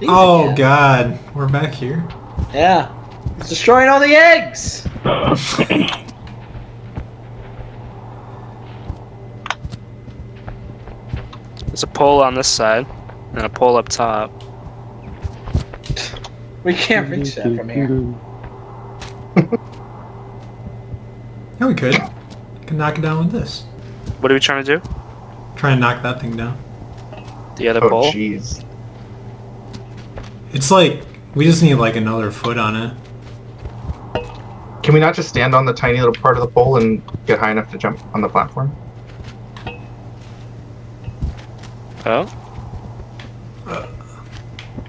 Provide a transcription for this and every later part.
These Oh again. god, we're back here. Yeah. It's destroying all the eggs. There's a pole on this side and a pole up top. We can't reach that from here. Yeah, we could. Could knock it down with this. What are we trying to do? Try and knock that thing down. The other Oh, pole? jeez. It's like we just need like another foot on it. Can we not just stand on the tiny little part of the pole and get high enough to jump on the platform? Oh?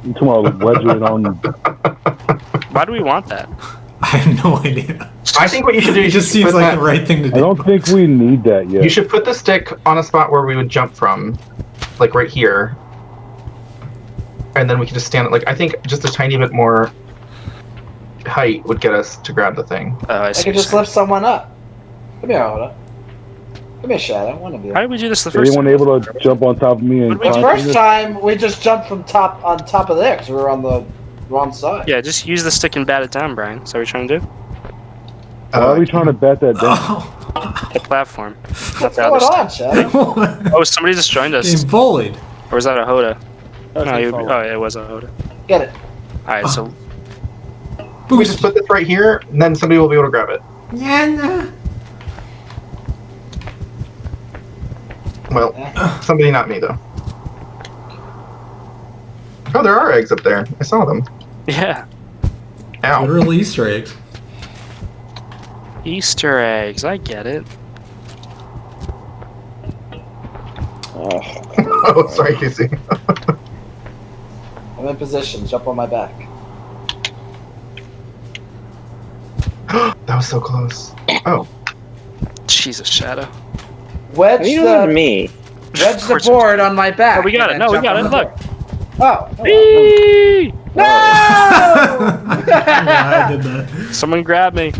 You talking about wedge it on? Why do we want that? I have no idea. I think what you should do It is just seems put like that- the right thing to do. I don't think we need that yet. You should put the stick on a spot where we would jump from, like right here, and then we can just stand. Like I think just a tiny bit more height would get us to grab the thing. Oh, I I could just lift someone up. Come here, Oda. Come here, Shadow. One of you. How did we do this the first Anyone time? able to jump on top of me and What did we The first through time we just jumped from top on top of there because we were on the wrong side. Yeah, just use the stick and bat it down, Brian. Is that what you're trying to do? Why are we uh, trying to bat that down? Oh. The platform. What's going on, Shadow? Oh, somebody just joined us. Getting bullied. Or was that a Hoda? That was No, my you, oh, it was a Hoda. Get it. Alright, so we just put this right here, and then somebody will be able to grab it. Yeah, uh, nah. Well, somebody, not me though. Oh, there are eggs up there. I saw them. yeah, Ow. Literal Easter eggs. Easter eggs. I get it. oh, sorry, Casey. I'm in position. Jump on my back. that was so close. Oh, Jesus, Shadow. Wedge How you the me? wedge the board on my back. Oh, we got it. No, we got on it. the Look. Oh. oh, oh. No! Oh. yeah, I did that. Someone grab me.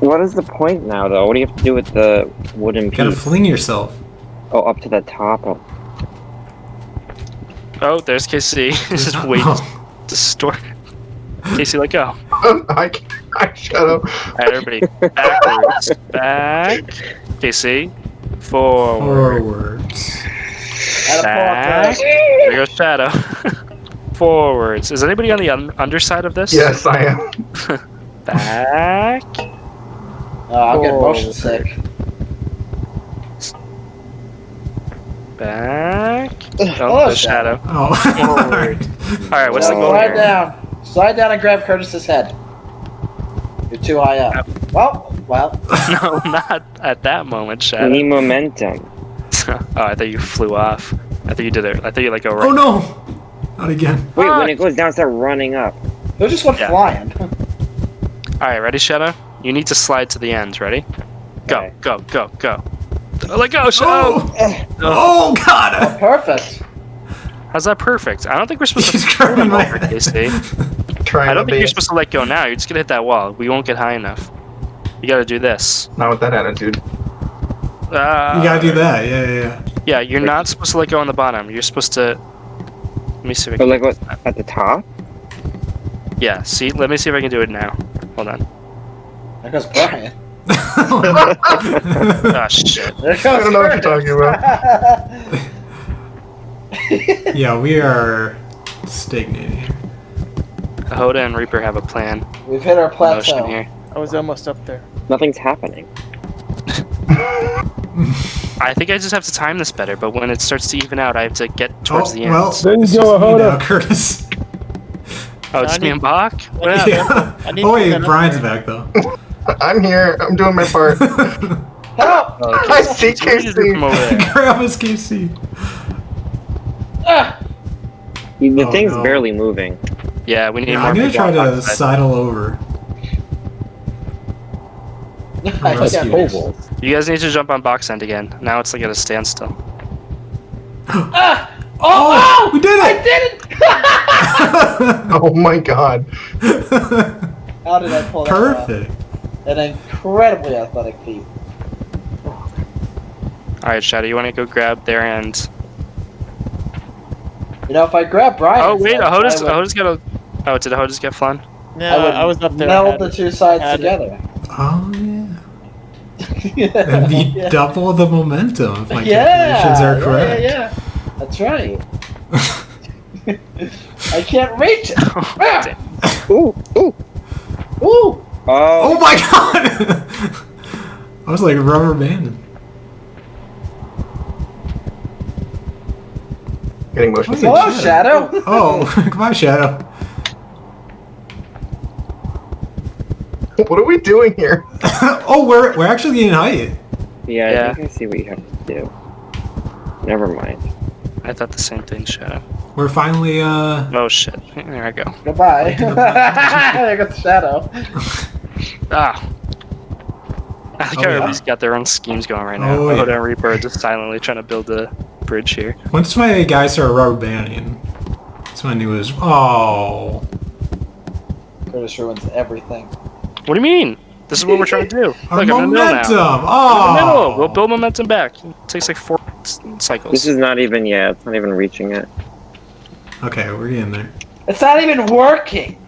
What is the point now, though? What do you have to do with the wooden Gotta fling yourself. Oh, up to the top. Of... Oh, there's KC. this is way Oh. distorted. Casey, let go. I, I shut up. Alright, everybody. Backwards. Back. KC. Forward. Forwards. Had a pull up Back. There goes Shadow. Forwards. Is anybody on the un- underside of this? Yes, I am. Back. Oh, I'm getting motion sick. Back. Hello, Oh, there's Shadow. Shadow. Oh. Forward. Alright, what's the So goal Slide here? down. Slide down and grab Curtis's head. You're too high up. Well, well. no, not at that moment, We Shadow. need momentum. oh, I thought you flew off. I thought you did it. I thought you like go right. oh no! Not again. Wait, Fuck. when it goes down, start running up. They just went Yeah. flying. Alright, ready, Shadow? You need to slide to the end. Ready? Go, Okay. go, go, go. Let go, Shadow! Oh, oh god! Perfect. How's that perfect? I don't think we're supposed He's to grabbing my over, Casey. Trying I don't think be. you're supposed to let go now. You're just gonna hit that wall. We won't get high enough. You gotta do this. Not with that attitude. Uh, You gotta do that. Yeah, yeah, yeah. Yeah, you're not supposed to let go on the bottom. You're supposed to. Let me see if I But can. like what? At the top? Yeah, see. Let me see if I can do it now. Hold on. There goes Brian. Ah, shit. I don't know what you're talking about. yeah, we are stagnating here. Hoda and Reaper have a plan. We've hit our Motion plateau. here. I was almost up there. Nothing's happening. I think I just have to time this better, but when it starts to even out, I have to get towards oh, the end. well, There you go, just me hold now. Curtis. oh, it's me and Bach? What I happened? need- yeah. Oh to wait, Brian's back though. I'm here. I'm doing my part. Help! Oh, I see Somebody just KC. come over there. Grab his KC. Ah! The Oh, thing's no. barely moving. Yeah, we need Yeah, more I'm gonna try on to that side. sidle over. I You guys need to jump on box end again. Now it's like at a standstill. Ah! Oh, Oh, we did it! I did it! oh my god. How did I pull that off? Perfect. An incredibly athletic feat. Alright, Shadow, you want to go grab their end? You know, if I grab Brian. Oh wait, Ahoda's, I would Ahoda's got a. Oh, did Ahoda's get fun? I No, would I, was up there. meld the two sides Had it. together. Oh yeah. That'd be yeah. double the momentum if my yeah, calculations are yeah, correct. Yeah, yeah, that's right. I can't reach it. Ah! Ooh, ooh. Ooh! Oh, Oh my god! I was like rubber banded. Getting motion Wait. sick. Hello, Shadow. Oh, come on, Shadow. What are we doing here? oh, we're we're actually getting height. yeah, Yeah. I think I see what you have to do. Never mind. I thought the same thing, Shadow. We're finally uh Oh shit. There I go. Goodbye. there goes Shadow. Ah. I think Oh, yeah? everybody's got their own schemes going right now. Oh, Oh, yeah. and Reaper are just silently trying to build a bridge here. once my guys started rubber banding, that's when I knew it was oh Curtis ruins everything. What do you mean? This is what we're trying to do. Look, our I'm in the middle momentum. now. I'm in the Oh, middle. We'll build momentum back. It takes like four s- cycles. This is not even, yeah, it's not even reaching it. Okay, we're getting there. It's not even working.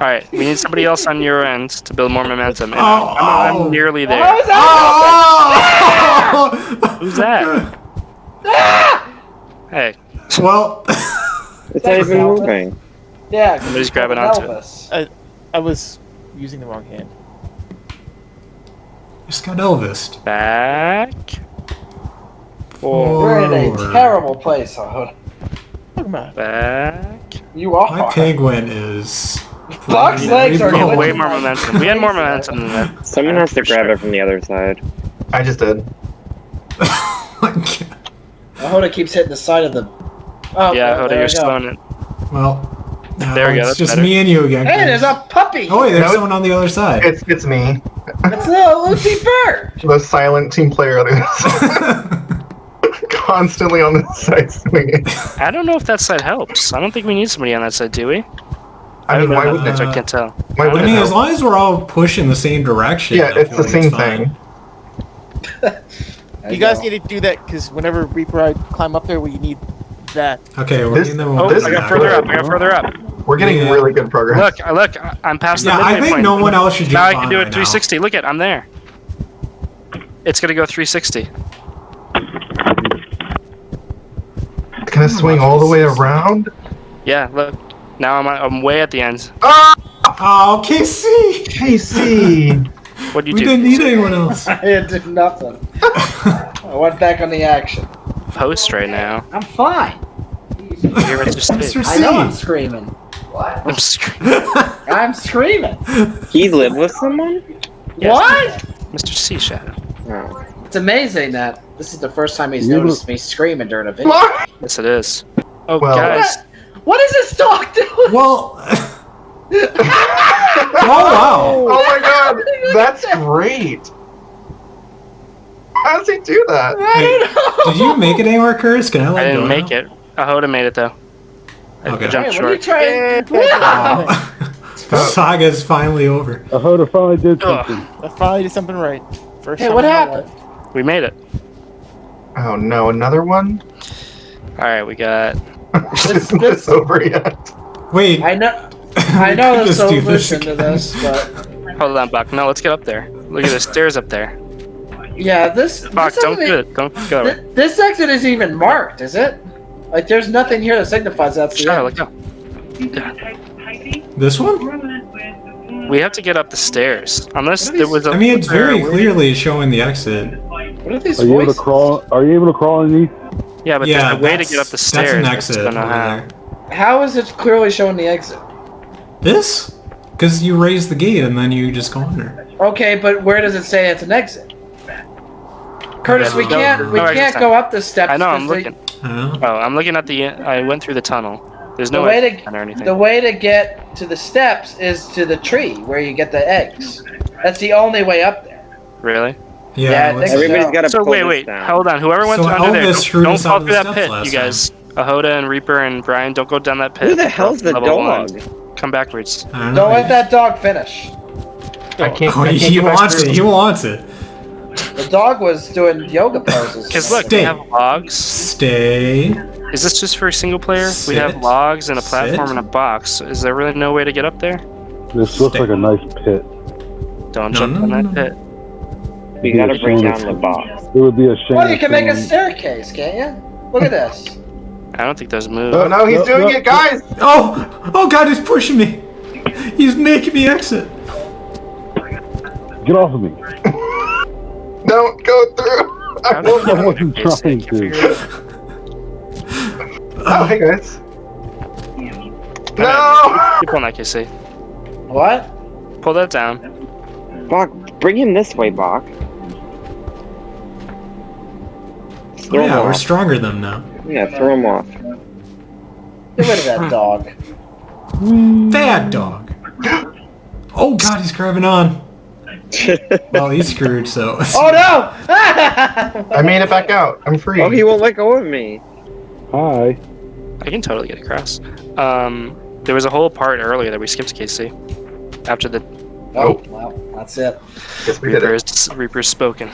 All right, we need somebody else on your end to build more momentum. And Oh, I'm, oh. I'm nearly How there. is that? Oh, oh! Who's that? Ah! Hey, well, It's not Thanks, even Alvin. moving. Yeah, 'cause Somebody's it's called grabbing onto it. Elvis. I was using the wrong hand. just got Elvis. back. Four. We're in a terrible place, Ahoda. Talk about. Back. You are. My penguin is. Buck's legs are We way more momentum. We had more momentum than that. Someone has to grab sure. it from the other side. I just did. Oh Ahoda keeps hitting the side of the. Oh, Yeah, there Hoda, we you're go. slowing it. well, now There we go, It's that's just better. me and you again. Hey, there's a puppy. Oh wait, there's No, someone on the other side. It's it's me, It's little Lucy Bird. the silent team player that's constantly on the side swinging. I don't know if that side helps. I don't think we need somebody on that side, do we? I mean, why don't wouldn't know, it? I can't tell. Why I wouldn't mean, it as long as we're all pushing the same direction. Yeah, it's the like same fine. thing. You guys need to do that because whenever Reaper I climb up there, we need that. Okay, we're This- getting the Oh, This I got further up. I got further up. We're getting Yeah. really good progress. Look, I- look, I- I'm past the Yeah, midway I think point. no one else should jump Now I on can do it right 360. Look at, I'm there. It's gonna go 360. It's gonna swing all the way around. Yeah, look. Now I'm I'm way at the end. Ah, Oh, KC! KC. What do you We do? We didn't need anyone else. I did nothing. I went back on the action. Post right now. I'm fine. You're Mr. Steve. I know I'm screaming. What? I'm screaming. I'm screaming. He lived with someone? Yes. What? Mr. C Shadow. Oh. It's amazing that this is the first time he's You noticed me screaming during a video. What? Yes, it is. Oh, Well- guys. What is this dog doing? Well. oh wow! Oh my god, that's great. How does he do that? I don't know. Did you make it anywhere, Curtis? Can I I didn't go make now? it. Ahoda made it though. I Okay. jumped Hey, what are you short. trying? Oh. the saga's finally over. Ahoda finally did Ugh. something. I finally did something right. First Hey, what happened? We made it. Oh no, another one? All right, we got. Isn't this over yet? Wait. I know. I know We could the just do this to this, but Hold on, Buck. No, let's get up there. Look at the stairs up there. yeah, this. Buck, this don't do it. Don't go. thi- This exit isn't even marked, is it? Like, there's nothing here that signifies that's the Shadow, end. let go. This one? We have to get up the stairs. Unless there was a. I mean, it's very clearly showing the exit. What are these Are you able to crawl? Are you able to crawl underneath? Yeah, but yeah, there's a way to get up the stairs. That's stairs. an I exit. just don't over there. How is it clearly showing the exit? This? Because you raise the gate and then you just go under. Okay, but where does it say it's an exit? Curtis, we can't we can't go up the steps. I know. 'cause I'm looking. I. Oh, I'm looking at the. I went through the tunnel. There's The no way to or anything. the way to get to the steps is to the tree where you get the eggs. That's the only way up there. Really? Yeah. Yeah, I let's- think Everybody's so. got to So pull wait, wait, down. hold on. Whoever went So under there, Elvis don't, don't us fall through that pit, you guys. Ahoda and Reaper and Brian, don't go down that pit. Who the hell's the Level one. dog? Come backwards. Don't. Don't let that dog finish. I can't. Oh, I can't he wants it. He wants it. The dog was doing yoga poses. Because look, we Stay. have logs. Stay. Is this just for a single player? We have logs and a platform Sit. and a box. Is there really no way to get up there? This looks Stay. like a nice pit. Don't No, jump no, in that no. pit. We Yeah, gotta bring down the box. It would be a shame. Well, you can make a um, staircase, can't you? Look at this. I don't think those move. Oh no, he's No, doing no, it, guys! Oh! Oh god, he's pushing me! He's making me exit. Get off of me. Don't go through! I How won't did I wasn't get this? I trying to. figure. Oh, hey guys. No! Keep on that KC. What? Pull that down. Bach, bring him this way, Bach. Throw him yeah, we're off. stronger than them now. Yeah, throw him off. Get rid of that dog. Bad dog. Oh god, he's grabbing on. Well, he's screwed, so. Oh no! I made it back out. I'm free. oh, he won't let go of me. Hi. I can totally get across. Um, there was a whole part earlier that we skipped KC. After the oh, wow, that's it. Guess we did Reaper it. is Reaper's spoken.